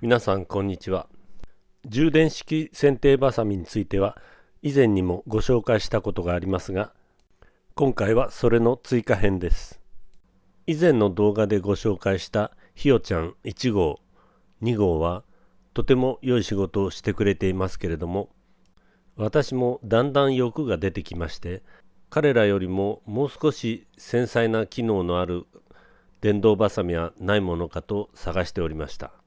皆さんこんにちは。充電式剪定バサミについては以前にもご紹介したことがありますが今回はそれの追加編です。以前の動画でご紹介したひよちゃん1号2号はとても良い仕事をしてくれていますけれども私もだんだん欲が出てきまして彼らよりももう少し繊細な機能のある電動バサミはないものかと探しておりました。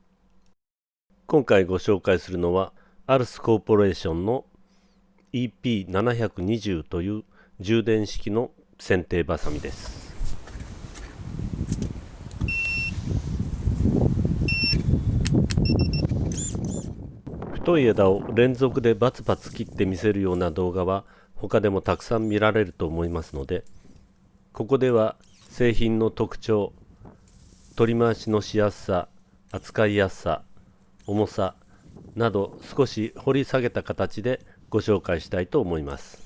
今回ご紹介するのはアルスコーポレーションの EP720 という充電式の剪定バサミです。太い枝を連続でバツバツ切って見せるような動画は他でもたくさん見られると思いますのでここでは製品の特徴取り回しのしやすさ扱いやすさ重さなど少し掘り下げた形でご紹介したいと思います。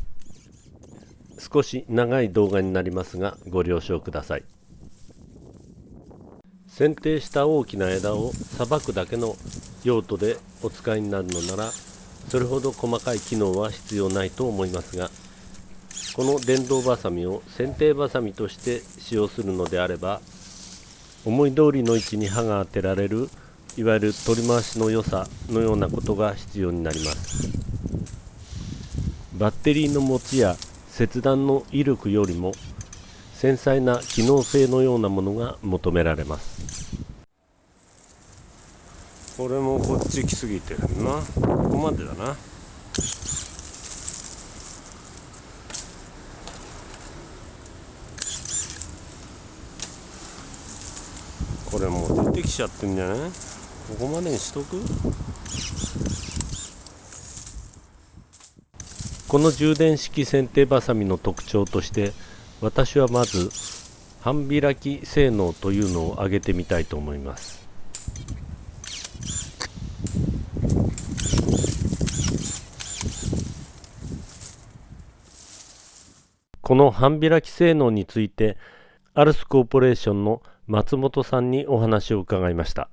少し長い動画になりますがご了承ください。剪定した大きな枝をさばくだけの用途でお使いになるのならそれほど細かい機能は必要ないと思いますがこの電動バサミを剪定バサミとして使用するのであれば思い通りの位置に刃が当てられるいわゆる取り回しの良さのようなことが必要になります。バッテリーの持ちや切断の威力よりも繊細な機能性のようなものが求められます。これもこっち来すぎてるな。ここまでだな。これもう出てきちゃってんじゃない？ここまでにしとく？この充電式剪定バサミの特徴として私はまず半開き性能というのを挙げてみたいと思います。この半開き性能についてアルスコーポレーションの松本さんにお話を伺いました。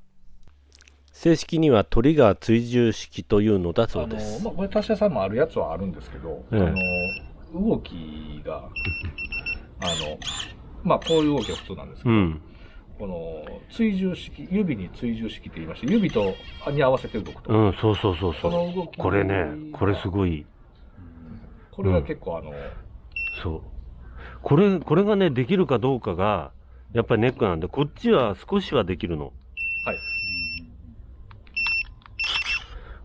正式にはトリガー追従式というのだそうですまあ、これさんもあるやつはあるんですけど、ええ、あの動きがあの、まあ、こういう動きは普通なんですけど、うん、この追従式、指に追従式って言いまして、指とに合わせて動くと。うん、そうそうそうそう。この動きこれね、これすごい。これが結構あの、うん、そう。これ、これがね、できるかどうかが、やっぱりネックなんで、こっちは少しはできるの。はい。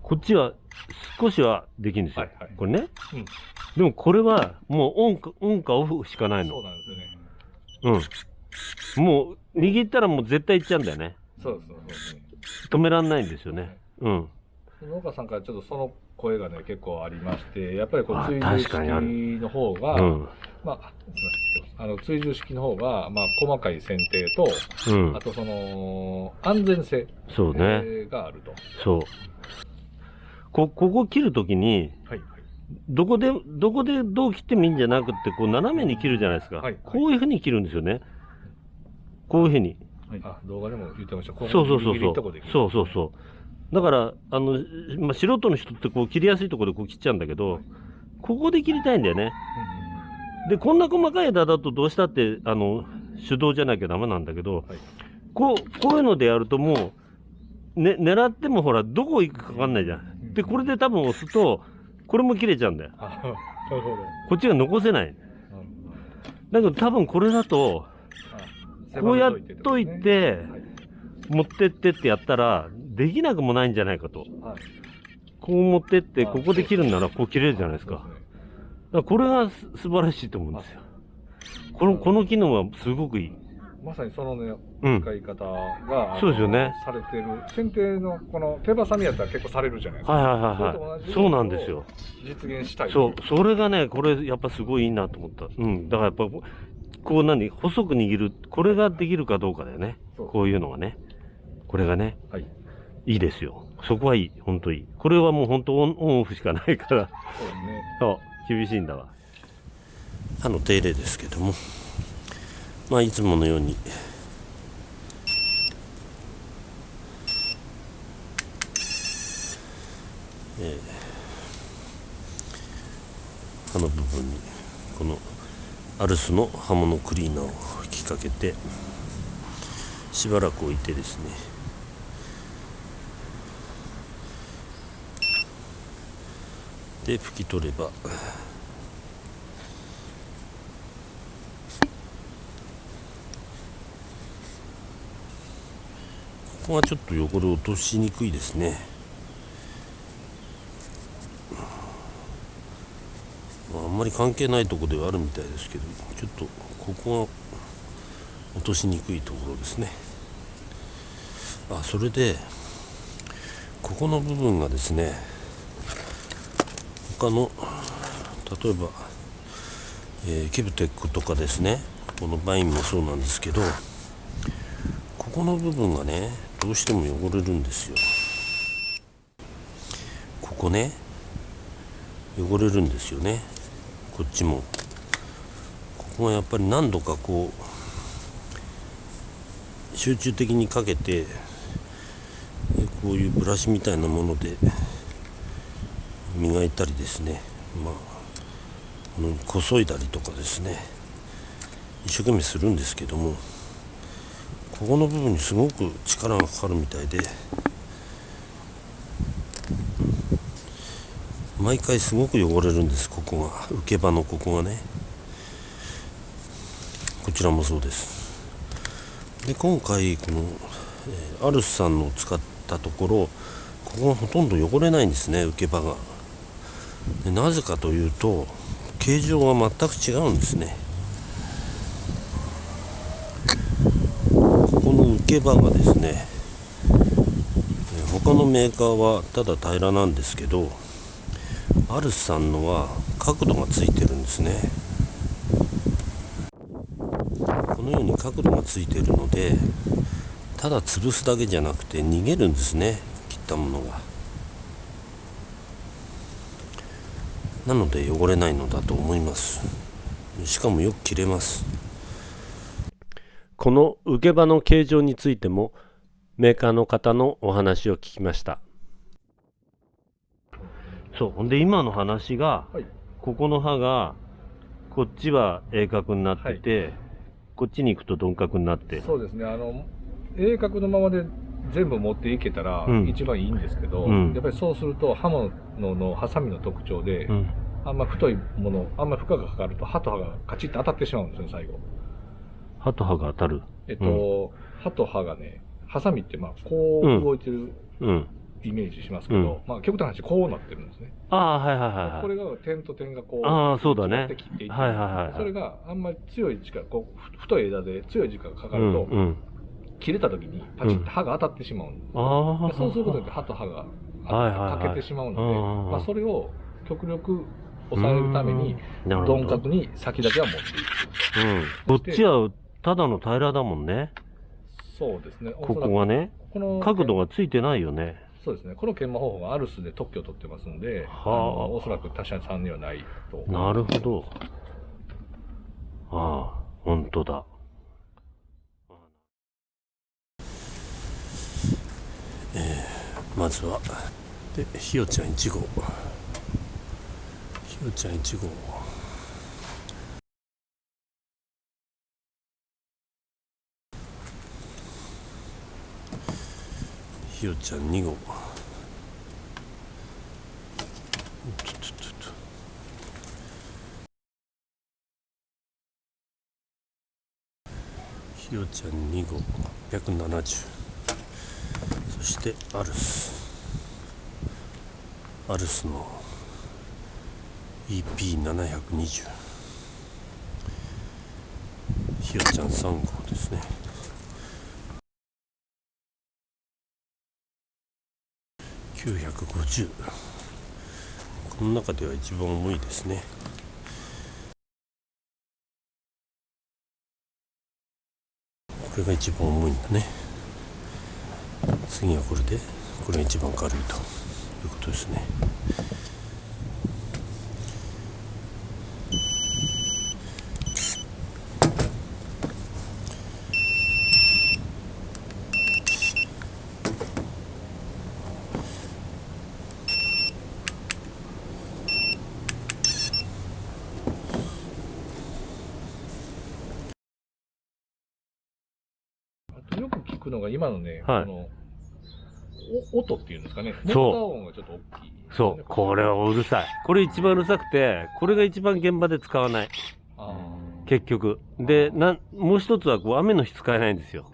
こっちは少しはできるんですよ。はいはい、これね。うんでもこれはもうオンかオンかオフしかないの。そうなんですよね。うん。もう握ったらもう絶対いっちゃうんだよね。そうそうそう止めらんないんですよね。うん。農家さんからちょっとその声がね、結構ありまして、やっぱりこう追従式の方が、うん、まあ、すみません、あの追従式の方が、まあ、細かい剪定と、うん、あとその、安全性そうね。があると。そう。こ、ここ切るときに、はいどこで、どこでどう切ってもいいんじゃなくて、こう斜めに切るじゃないですか。はい、こういうふうに切るんですよね。こういうふうに。はい、あ、動画でも言ってました。そうそうそうそう。そうそうそう。だから、あの、まあ、素人の人ってこう切りやすいところでこう切っちゃうんだけど、はい、ここで切りたいんだよね。で、こんな細かい枝だとどうしたって、あの、手動じゃなきゃダメなんだけど、はい、こう、こういうのでやるともう、ね、狙ってもほら、どこ行くかわかんないじゃん。で、これで多分押すと、これも切れちゃうんだよ。なるほど。こっちが残せない。だけど多分これだと、こうやっといて、持ってってってやったら、できなくもないんじゃないかと。こう持ってって、ここで切るんならこう切れるじゃないですか。だからこれが素晴らしいと思うんですよ。この、この機能はすごくいい。まさにそのね、使い方が、そうですよね。されてる。剪定のこの手羽さみやったら結構されるじゃないですか。はいはいはいはい。そうなんですよ。実現したい。そう。それがね、これやっぱすごいいいなと思った。うん。だからやっぱ、こう何？細く握る。これができるかどうかだよね。こういうのがね。これがね。はい。いいですよ。そこはいい。ほんといい。これはもうほんとオンオフしかないから。そうね。そう。厳しいんだわ。刃の手入れですけども。まあいつものように。えー、刃の部分にこのアルスの刃物クリーナーを吹きかけてしばらく置いてですね。で拭き取ればここがちょっと汚れ落としにくいですね。あ、んまり関係ないとこではあるみたいですけどちょっとここが落としにくいところですね。あそれでここの部分がですね他の例えば、えー、ケブテックとかですねこのバインもそうなんですけどここの部分がねどうしても汚れるんですよ。ここね汚れるんですよね。こっちも。ここがやっぱり何度かこう集中的にかけてこういうブラシみたいなもので磨いたりですね。まあこのこそいだりとかですね。一生懸命するんですけども。ここの部分にすごく力がかかるみたいで毎回すごく汚れるんですここが受け場のここがねこちらもそうですで今回この、え、アルスさんのを使ったところここがほとんど汚れないんですね受け場がでなぜかというと形状が全く違うんですねここの受け場がですね他のメーカーはただ平らなんですけどアルスさんのは角度がついてるんですね。このように角度がついてるのでただ潰すだけじゃなくて逃げるんですね切ったものが。なので汚れないのだと思います。しかもよく切れます。この受け場の形状についてもメーカーの方のお話を聞きました。そう。ほんで今の話が、はい。ここの刃がこっちは鋭角になってて、こっちに行くと鈍角になって。そうですね。あの鋭角のままで全部持っていけたらうん。一番いいんですけど、うん。やっぱりそうすると刃物のハサミの特徴で、うん。あんま太いものあんま負荷がかかると刃と刃がカチッと当たってしまうんですね最後刃と刃が当たる。えっと、刃と刃がねハサミってまあこう動いてるうん。イメージしますけど、うん。まあ極端な話こうなってるんですね、ああはいはいはいはいこれが点と点がこうああそうだね。違って切っていってはいはいはいはい。それがあんまり強い力こうふ太い枝で強い時間がかかうると、んうん。切れた時にパチッと刃が当たってしまうんです、ああでそうすることで刃と刃が欠けてしまうので、うんうんうん。まあ、それを極力抑えるために鈍角に先だけは持っていくうん、こっちはただの平らだもんね。そうですね。ここがね。この角度がついてないよね。そうですね。この研磨方法がアルスで特許を取ってますんで、はあ。おそらく他社さんにはないと。なるほど。ああ本当だ。まずはでひよちゃん1号ひよちゃん1号ひよちゃん2号ひよちゃん2号870そしてアルス。アルスの。EP720 ひよちゃん3号ですね。950この中では一番重いですね。これが一番重いんだね。次はこれでこれが一番軽いということですね。よく聞くのが今のね、はいこのお音っていうんですかね。そうモーター音がちょっと大きい、そう、これはうるさい。これ一番うるさくて、これが一番現場で使わない。あ結局。で、なん、もう一つはこう雨の日使えないんですよ。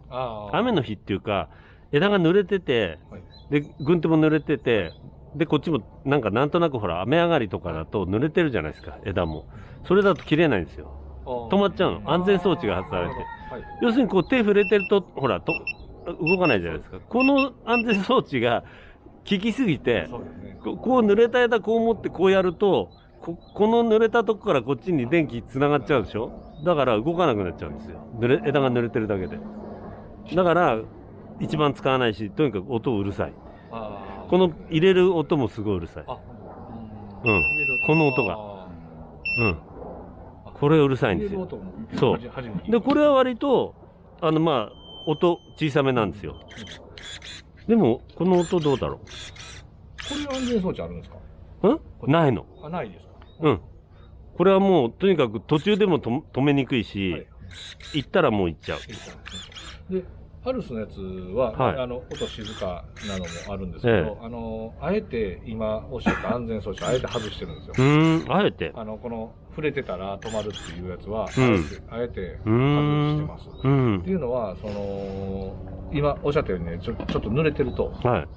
雨の日っていうか、枝が濡れてて、はいで、軍手も濡れてて、で、こっちもなんかなんとなくほら、雨上がりとかだと濡れてるじゃないですか、枝も。それだと切れないんですよ。止止まっちゃうの。安全装置が外されて。はい。要するにこう手触れてると、ほら、と動かないじゃないですか。この安全装置が効きすぎて、ね。ここう濡れた枝こう持ってこうやると、ここの濡れたとこからこっちに電気つながっちゃうでしょ？だから動かなくなっちゃうんですよ。濡れ枝が濡れてるだけで。だから、一番使わないし、とにかく音うるさい。この入れる音もすごいうるさい。あ、うんこの音があうん。これうるさいんですよ。そうで、これは割と、あの、まあ、音小さめなんですよ。でも、この音どうだろこれ安全装置あるんですか？うん？ないの。あ、ないですか？うん。これはもう、とにかく途中でもと止めにくいし、はい行ったらもう行っちゃう。で、アルスのやつは、はいあの音静かなのもあるんですけど、えあのあえて今おっしゃった安全装置、あえて外してるんですよう。ーん、あえて。あのこの触れてたら止まるっていうやつは、うんあえて外してます。。うんって。いうのは、その今おっしゃったようにね、ちょちょっと濡れてるとはい。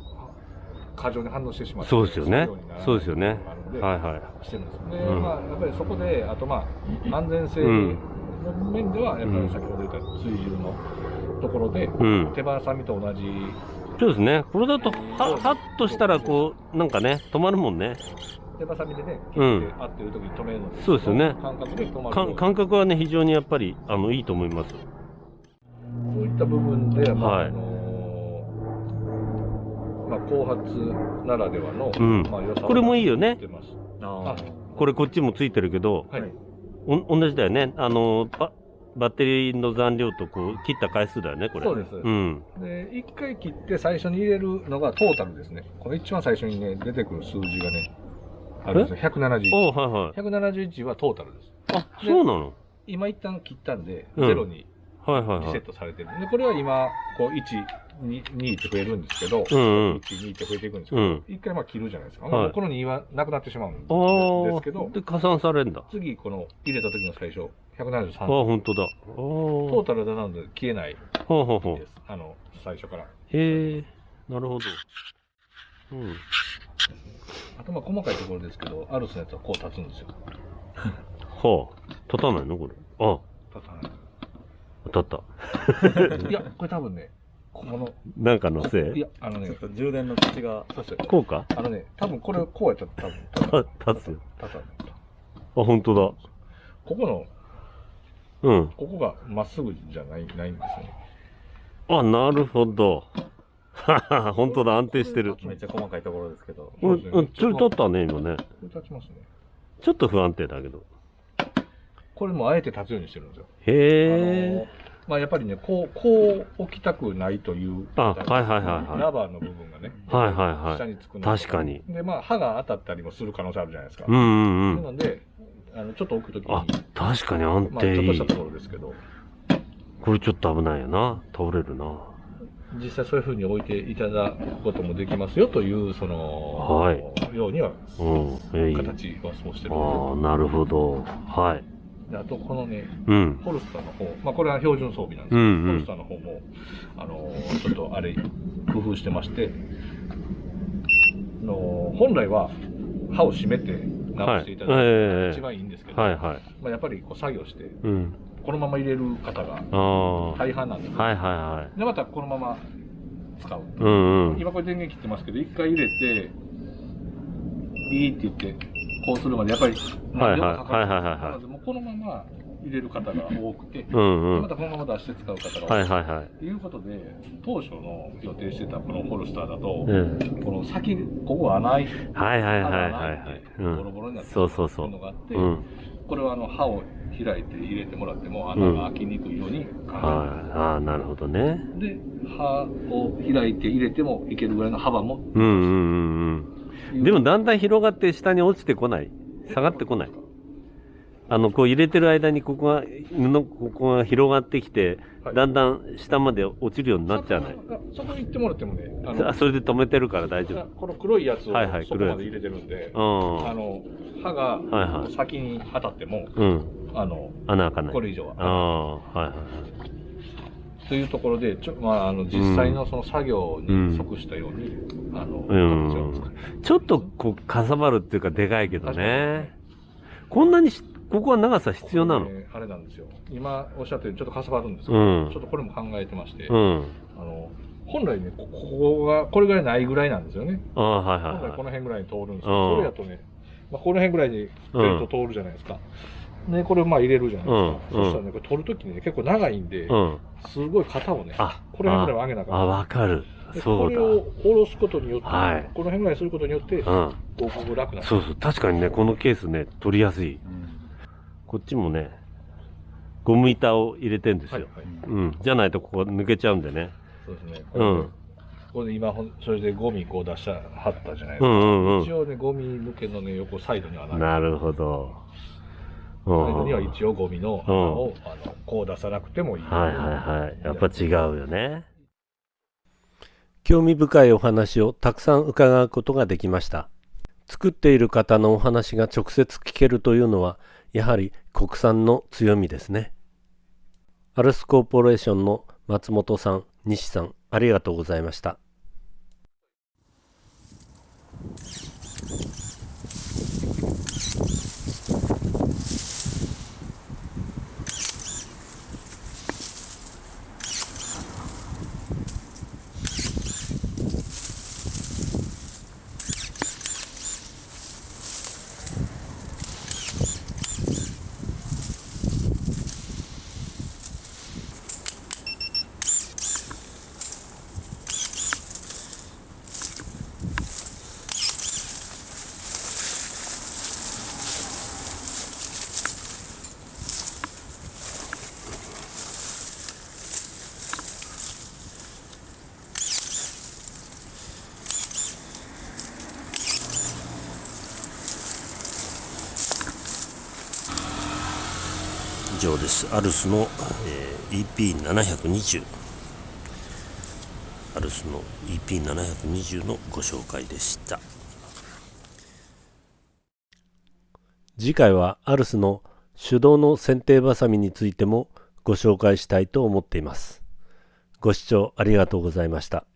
過剰に反応してしまって、そうですよねそうですよねはいはい。してるんですで、うんまあ、やっぱりそこで、あとまあ、安全性うんの面では、やっぱり先ほど言った追従のところで、うん。手羽さみと同じ、そうですね。これだと、は、はっとしたら、こう、なんかね、止まるもんね。手羽さみでね、切うん。って合ってる時に止めるので、そうですよね。感覚で止まる。感覚はね、非常にやっぱり、あの、いいと思います。そういった部分で、まあはい。あのまあ、後発ならではの、うん。まあ、良さをこれもいいよね。持ってます。あ。これこっちもついてるけど、はい。お同じだよね。あの、ババッテリーの残量とこう、切った回数だよね、これ。そうですそうん。で、一回切って最初に入れるのがトータルですね。この一番最初にね、出てくる数字がね、あるんですよ。171。おはいはい。171はトータルです。あ、そうなの？今一旦切ったんで、うんゼロにはいはいはい。リセットされてる。で、これは今、こう、1、2、2って増えるんですけど、うんうん1、2って増えていくんですけど、うん。一回まあ切るじゃないですか。はいこの2はなくなってしまうんあですけどあ。、で、加算されんだ。次、この入れた時の最初、173。ああ、本当だ。ああ。トータルでなので消えないほうほうほうで。す。あの、最初から。へえ、なるほど。うん。あとまあ細かいところですけど、アルスのやつはこう立つんですよ。はあ。立たないのこれ。あ、立たない。立った。いや、これ多分ね、この、なんかのせい？いや、あのね、充電の口がそうですよ。こうか？あのね、多分これこうやったら多分た立つよ。立たない。あ、本当だ。ここの、うん。ここがまっすぐじゃない、ないんですよね。あ、なるほど。はは本当だ、安定してる。めっちゃ細かいところですけど。うん、うん、ちょい立ったね、今ね。立ちますね。ちょっと不安定だけど。これもあえて立つようにしてるんですよ。へえ。まあやっぱりね、こう、こう置きたくないという。あはいはいはいはいラバーの部分がね。はいはいはい下につくの確かに。で、まあ刃が当たったりもする可能性あるじゃないですか。うんうんうん。なので、あの、ちょっと置くときに、あ、確かに安まあちょっとした。ところですけど、これちょっと危ないよな。倒れるな。実際そういうふうに置いていただくこともできますよという、その、はいようには、うん。形はそうしてるあのあ、なるほど。はい。あと、このね、うん。ホルスターの方、まあ、これは標準装備なんですけど、うんうんホルスターの方も、あのーちょっとあれ、工夫してまして、あのー本来は刃を締めて直していただくのが一番いいんですけど、はいはい。まあ、やっぱりこう作業して、うん。このまま入れる方が大半なんですよ、はいはで、またこのまま使う。い。うんうん。今これ電源切ってますけど、一回入れて、ビーって言って、こうするまでやっぱり、はいはいはいはいはいはいなのでもうこのまま入れる方が多くて、うんうん。またこのまま出して使う方が多。はいいはいはい。ということで、当初の予定してたこのホルスターだと、うん。この先、ここ穴開いて、はいはいはい穴はいが開いてはい。ボうん。ロボロになってそうそうそうるのがあって、うん。これはあの刃を開いて入れてもらっても穴が開きにくいように考えてはい。ああ、なるほどね。で、刃を開いて入れてもいけるぐらいの幅も。うんうんうんうん。でもだんだん広がって下に落ちてこない下がってこないあの、こう入れてる間にここが、布、ここが広がってきて、はいだんだん下まで落ちるようになっちゃうね。あそこに行ってもらってもね、ああそれで止めてるから大丈夫。この黒いやつをはいはいそこまで入れてるんで、うん。あの、刃がはいはい先に当たっても、うん。あの、穴開かない。これ以上は。ああ、はいはい。というところで、ちょまあ、あの実際のその作業に即したように、あの、ちょっとこう、かさばるっていうか、でかいけどね。こんなにし、ここは長さ必要なの？これあれなんですよ。今おっしゃったようにちょっとかさばるんですけど、うんちょっとこれも考えてまして、うん。あの、本来ね、こここが、これぐらいないぐらいなんですよね。ああ、はいはい本来はい。この辺ぐらいに通るんですけうんど、それやとね、まあ、この辺ぐらいにベルト通るじゃないですか。ね、これまあ入れるじゃないですか。うんそしたらね、これ取るときにね、結構長いんで、うん。すごい型をね、あ、これ辺ぐらいは上げなあかんあ、わかる。でそうだ。これを下ろすことによって、はいこの辺ぐらいにすることによって、うん。こう楽なる。そうそう。確かにね、このケースね、取りやすい。こっちもね、ゴム板を入れてんですよ。はいはい。うん。じゃないとここ抜けちゃうんでね。そうですね。うん。これで今それでゴミこう出した、はったじゃないですか。うんうんうん。一応ね、ゴミ抜けのね、横サイドにはない。なるほど。うサイドん。には一応ゴミの穴を、あの、こう出さなくてもいい。はいはいはい。やっぱ違うよね。興味深いお話をたくさん伺うことができました作っている方のお話が直接聞けるというのはやはり国産の強みですねアルスコーポレーションの松本さん西さんありがとうございました以上です。アルスの、えー EP720。アルスの EP720 のご紹介でした。次回はアルスの手動の剪定バサミについてもご紹介したいと思っていますご視聴ありがとうございました